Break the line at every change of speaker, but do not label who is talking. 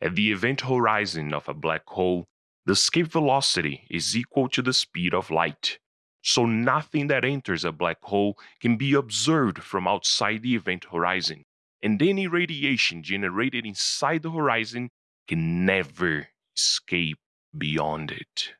At the event horizon of a black hole, the escape velocity is equal to the speed of light. So nothing that enters a black hole can be observed from outside the event horizon, and any radiation generated inside the horizon can never escape beyond it.